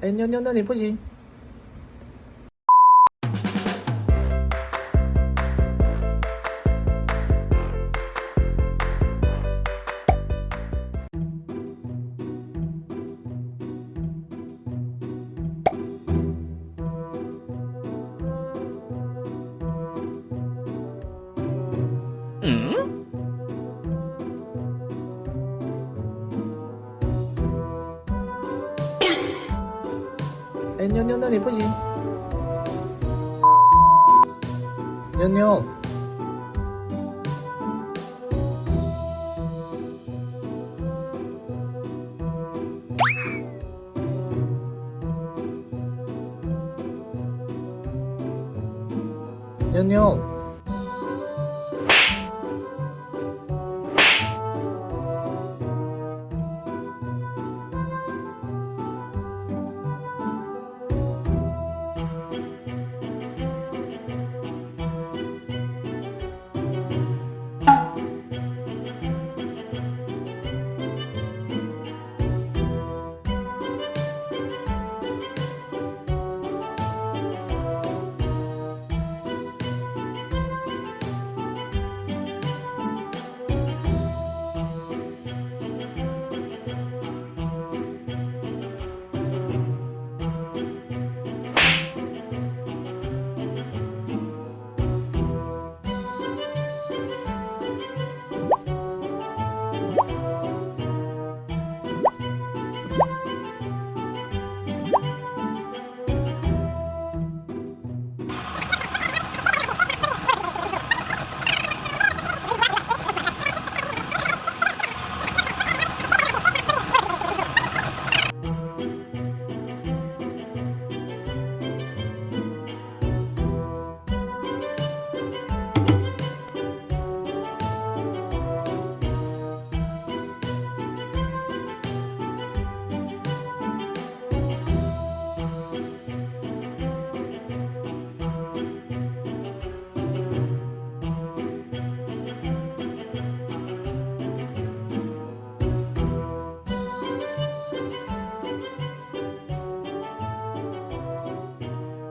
哎，妞妞，那你不行。 년년년 예쁘지? 년년 년년